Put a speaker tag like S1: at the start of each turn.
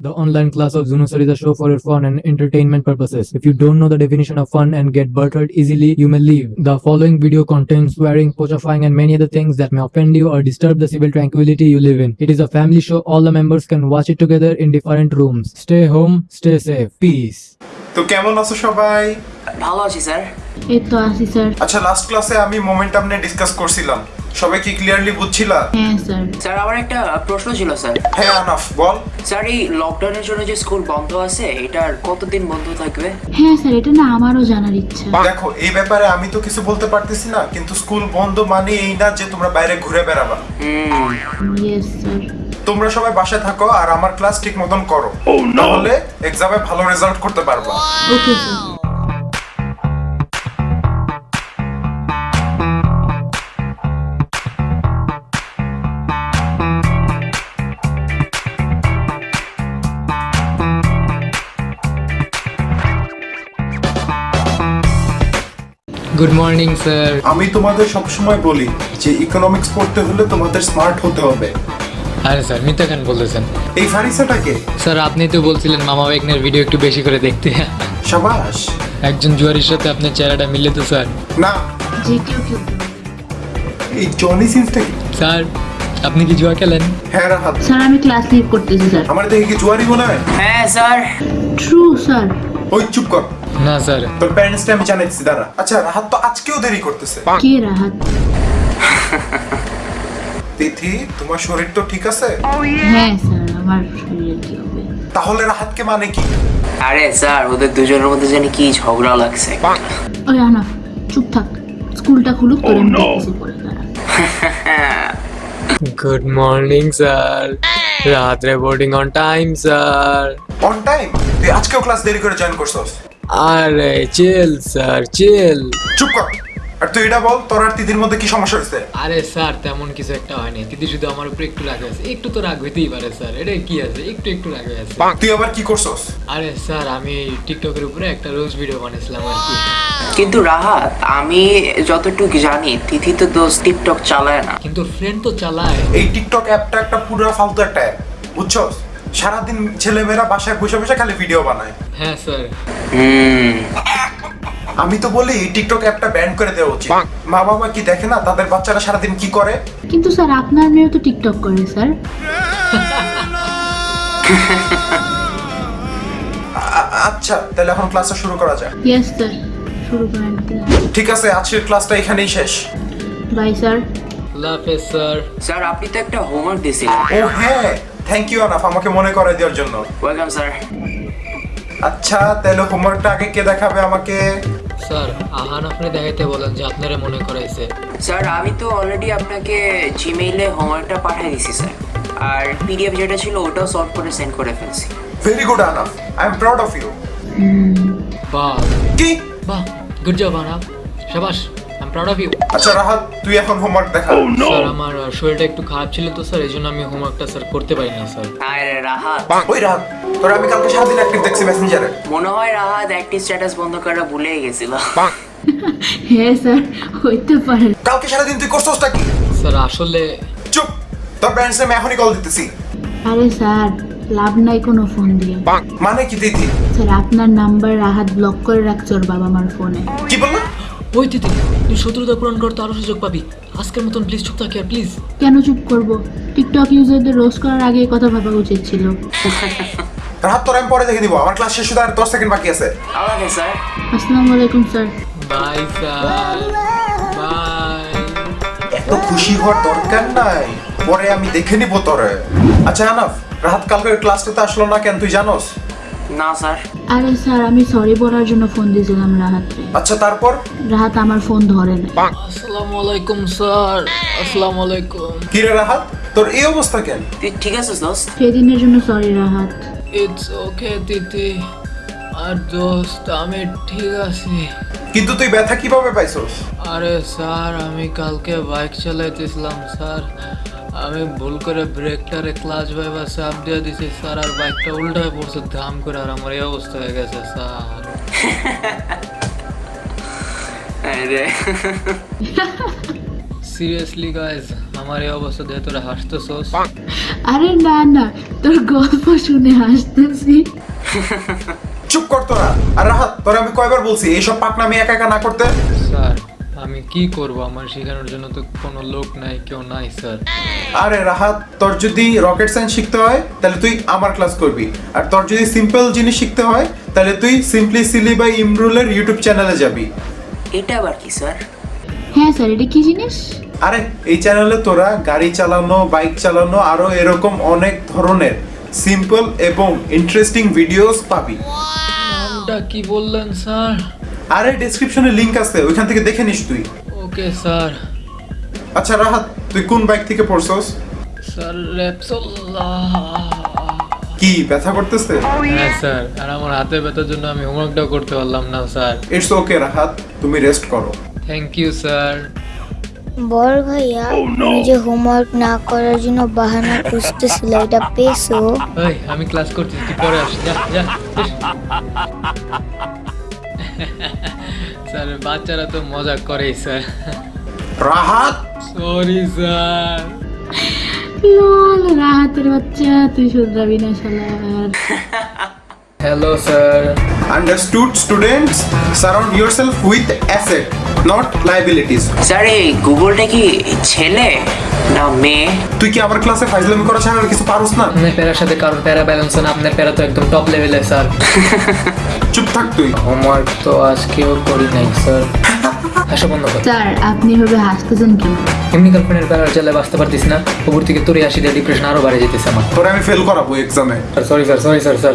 S1: The online class of Zunusar is a show for your fun and entertainment purposes. If you don't know the definition of fun and get buttered easily, you may leave. The following video contains swearing, pochifying, and many other things that may offend you or disturb the civil tranquility you live in. It is a family show. All the members can watch it together in different rooms. Stay home, stay safe. Peace.
S2: তো কেমন আছো সবাই
S3: ভালো আছি sir
S4: এই তো sir.
S2: আচ্ছা last ক্লাসে আমি মোমেন্টাম নিয়ে ডিসকাস করছিলাম। সবাই কি ক্লিয়ারলি বুঝছিলা?
S4: হ্যাঁ স্যার।
S3: স্যার আমার একটা প্রশ্ন ছিল স্যার।
S2: হ্যাঁ আনাফ বল।
S3: স্যার এই লকডাউনের জন্য যে স্কুল বন্ধ আছে এটার কতদিন বন্ধ থাকবে?
S4: হ্যাঁ স্যার এটা না আমারও জানার ইচ্ছা।
S2: দেখো এই ব্যাপারে আমি তো কিছু বলতে পারতেছি না কিন্তু স্কুল বন্ধ মানে এই না যে তোমরা বাইরে ঘুরে বেড়াবা।
S3: হুম।
S4: ইয়েস স্যার
S2: তোমরা সবাই বাসায় থাকো আর আমার ক্লাস ঠিক মতন করো। তাহলে এক্সামে ভালো রেজাল্ট করতে পারবা।
S4: Okay sir
S1: Good morning sir
S2: আমি তোমাদের সবসময় বলি যে ইকোনমিক্স পড়তে হলে তোমাদের স্মার্ট হতে হবে।
S5: আরে স্যার মিথ্যা কেন বলতেছেন?
S2: এই ফারিসাটাকে
S5: স্যার আপনি তো বলছিলেন মামা বেগনের ভিডিও একটু বেশি করে দেখতে।
S2: সাবাস।
S5: একজন জুয়ারির সাথে আপনার চেহারাটা মিলে তো স্যার।
S2: না।
S4: যে কেউ কেউ
S2: এই জনি সিন্সটা কি
S5: স্যার আপনি কি জুয়া খেলেন?
S2: হ্যাঁ রাহাত।
S4: স্যার আমি ক্লাস লিভ করতেছি স্যার।
S2: আমার দেখে কি জুয়ারি মনে হয়?
S3: হ্যাঁ স্যার।
S4: ট্রু স্যার
S2: ওই চুপ কর।
S5: না স্যার।
S2: তোর প্যারেন্টসটা আমি জানাইছি দাঁড়া। আচ্ছা রাহাত তো আজকেও দেরি করতেছে।
S4: কে রাহাত?
S2: তিথি তোমার শরীর তো ঠিক আছে?
S4: হ্যাঁ স্যার আমার শরীরে কি হবে
S2: তাহলে রাহাতকে মানে কি?
S3: আরে স্যার ওদের দুজনের মধ্যে জানি কি ঝগড়া লাগছে।
S4: ওই আনা চুপ থাক। স্কুলটা খুলুক তোর আমি দেখতেছি পরে দাঁড়া।
S5: Good morning sir. রাত reporting on time sir.
S2: On time তুই আজকেও ক্লাস দেরি করে জয়েন করছস?
S5: আরে চিল স্যার চিল
S2: চুপ কর। আর তুই এটা বল তোর আর তিথির মধ্যে কি সমস্যা হয়েছে?
S5: আরে স্যার তেমন কিছু একটা হয়নি। দিদি শুধু আমার উপরে একটু রাগ আছে একটু তো রাগ হইতেই পারে স্যার। এটা কি আছে? একটু একটু রাগ হয়ে আছে
S2: তুই আবার কি করছস?
S5: আরে স্যার আমি টিকটকের উপরে একটা রোজ ভিডিও বানিয়েছিলাম আর কি।
S3: কিন্তু রাহাত আমি যতটুকু জানি তিথি তো দোষ টিকটক চালায় না।
S5: কিন্তু ফ্রেন্ড তো চালায়।
S2: এই টিকটক অ্যাপটা একটা পুরো ফালতু একটা অ্যাপ বুঝছস? সারাদিন ছেলেমেয়েরা বাসায় বসে বসে খালি ভিডিও বানায়।
S5: হ্যাঁ স্যার।
S2: আমি তো বলি টিকটক অ্যাপটা ব্যান করে দেওয়া উচিত। মা বাবা কি দেখে না তাদের বাচ্চারা সারাদিন কি করে?
S4: কিন্তু স্যার আপনার মেয়েও তো টিকটক করে স্যার।
S2: আচ্ছা তাহলে এখন ক্লাসটা শুরু করা যাক।
S4: ইয়েস স্যার শুরু করেন।
S2: ঠিক আছে আজকের ক্লাসটা এখানেই শেষ।
S4: Bye sir.
S5: আল্লাহ হাফেজ স্যার।
S3: স্যার আপনি তো একটা হোমওয়ার্ক দিয়েছিলেন।
S2: ও হ্যাঁ। থ্যাংক ইউ আনাফ আমাকে মনে করাই দেওয়ার জন্য।
S3: ওয়েলকাম স্যার
S2: আচ্ছা তাহলে হোমওয়ার্কটা আগে কে দেখাবে আমাকে?
S5: স্যার আহান আপনি দেখাইতে বলেন যে আপনারা মনে করাইছে।
S3: স্যার আমি তো অলরেডি আপনাকে জিমেইলে হোমওয়ার্কটা পাঠিয়ে দিছি স্যার আর পিডিএফ যেটা ছিল ওটাও সলভ করে সেন্ড করে ফেলছি।
S2: Very good Anaf I am proud of you
S5: বাহ।
S2: কি?
S5: বাহ গুড জব আনাপ শাবাশ প্রাউড অফ ইউ
S2: আচ্ছা রাহাত তুই এখন হোমওয়ার্ক দেখা।
S5: স্যার আমার শরীরটা একটু খারাপ ছিল তো স্যার এই জন্য আমি হোমওয়ার্কটা স্যার করতে পারি না স্যার
S3: আরে রাহাত।
S2: ওই রাহাত তোর আমি কালকে সারাদিন অ্যাক্টিভ দেখছি মেসেঞ্জারে
S3: মনে হয় রাহাত অ্যাক্টিভ স্ট্যাটাস বন্ধ করা ভুলেই গেছিল।
S4: হ্যাঁ স্যার হইতে পারে।
S2: কালকে সারাদিন তুই করছসটা কি?
S5: স্যার আসলে
S2: চুপ তোর প্যারেন্টস আমি এখনই কল দিতেছি।
S4: আরে স্যার লাভ নাই কোনো ফোন দিয়ে।
S2: মানে কি দিদি?
S4: স্যার আপনার নাম্বার রাহাত ব্লক করে রাখছে ওর বাবা মার ফোনে
S2: কি বললা?
S5: ওই দিদি তুই শত্রুতা পূরণ করতে আরও সুযোগ পাবি। আজকের মতন প্লিজ চুপ থাকি আর প্লিজ
S4: কেন চুপ করব? টিকটক ইউজারদের রোস্ট করার আগে কথা ভাবা উচিত ছিল।
S2: তোর আমি পরে দেখে দিব আমার ক্লাস শেষ হতে আর দশ সেকেন্ড বাকি আছে।
S3: স্যার।
S4: আসসালামু আলাইকুম স্যার।
S5: বাই স্যার বাই
S2: এত খুশি হওয়ার দরকার নাই। পরে আমি দেখে নিব তোরে। আচ্ছা আনাফ রাহাত কালকে ক্লাসটাতে আসলো না কেন? তুই জানোস?
S3: না স্যার।
S4: আরে স্যার আমি সরি বলার জন্য ফোন দিয়েছিলাম
S2: আচ্ছা তারপর?
S4: রাহাত আমার ফোন ধরে না।
S5: আসসালামু আলাইকুম স্যার। আসসালামু আলাইকুম
S2: কি রে রাহাত? তোর এই অবস্থা কেন?
S3: তুই ঠিক আছিস দোস্ত?
S4: সেদিনের জন্য সরি রাহাত।
S5: ইটস ওকে দিদি আর দোস্ত আমি ঠিক আছি।
S2: কিন্তু তুই ব্যথা কীভাবে পাইছস?
S5: আরে স্যার আমি কালকে বাইক চালাইতেছিলাম স্যার। আমি ভুল করে ব্রেকটারে ক্লাচ ভাইবা চাপ দিয়ে দিছি স্যার আর বাইকটা উল্টায় পড়ছে ধাম করে আর আমার এই অবস্থা হয়ে গেছে স্যার সিরিয়াসলি গাইজ আমার এই অবস্থা দিয়ে তোরা হাসতেছোস?
S4: আরে না না তোর গল্প শুনে হাসতেছি।
S2: চুপ কর তোরা। আর রাহাত তোরা আমি কয়বার বলছি এইসব পাকনামি একা একা না করতে?
S5: স্যার আমি কি করব? আমার শেখানোর জন্য তো কোনো লোক নাই কেউ নাই স্যার।
S2: আরে রাহাত তোর যদি রকেট সায়েন্স শিখতে হয় তাহলে তুই আমার ক্লাস করবি। আর তোর যদি সিম্পল জিনিস শিখতে হয় তাহলে তুই সিম্পলি সিলি বাই ইমরুলের ইউটিউব চ্যানেলে যাবি।
S3: এটা আবার কি স্যার?
S4: হ্যাঁ স্যার এটা কি জিনিস?
S2: আরে এই চ্যানেলে তোরা গাড়ি চালানো বাইক চালানো আরও এরকম অনেক ধরনের সিম্পল এবং ইন্টারেস্টিং ভিডিওস পাবি।
S5: নামটা কি বললেন স্যার?
S2: আরে ডেসক্রিপশনে লিংক আছে ওইখান থেকে দেখে নিস তুই।
S5: ওকে স্যার
S2: আচ্ছা রাহাত তুই কোন বাইক থেকে পড়ছস?
S5: স্যার র্যাপসোল্লাহ
S2: কি ব্যথা করতেছে?
S5: হ্যাঁ স্যার আর আমার হাতে ব্যথার জন্য আমি হোমওয়ার্কটাও করতে পারলাম না স্যার
S2: ইটস ওকে রাহাত তুমি রেস্ট করো।
S5: থ্যাংক ইউ স্যার
S6: বড় ভাইয়া তুমি যে হোমওয়ার্ক না করার জন্য বাহানা খুঁজতেছিল এটা পেয়েছ?
S5: আমি ক্লাস করছি তুই পরে আসি যা যা। স্যার বাচ্চারা তো মজা করেই sir.
S2: Rahat?
S5: Sorry sir.
S4: Lol রাহাতের বাচ্চা তুই শুধরাবি না শালার
S5: hello sir.
S2: Understood, students? Surround yourself with asset, not liabilities.
S3: Sir এই গুগলটা কি ছেলে? না মেয়ে।
S2: তুই কি আমার ক্লাসে ফাইজলামি করা ছাড়া আর কিছু পারোস না?
S5: আপনার প্যারার সাথে কারণ প্যারা ব্যালেন্স না আপনার প্যারা তো একদম টপ লেভেলে স্যার
S2: চুপ থাক তুই।
S5: হোমওয়ার্ক তো আজকেও করি নাই স্যার হাসা বন্ধ কর।
S4: স্যার আপনি এভাবে হাসতেছেন কেন
S5: এমনি গার্লফ্রেন্ডের প্যারার চালে বাঁচতে পারতিস না উপর থেকে তোরে আসি দিয়ে ডিপ্রেশন আরও বাড়ে যেতেছে আমার।
S2: তোরে আমি ফেল করাবো এক্সামে
S5: sorry sir sorry sir sir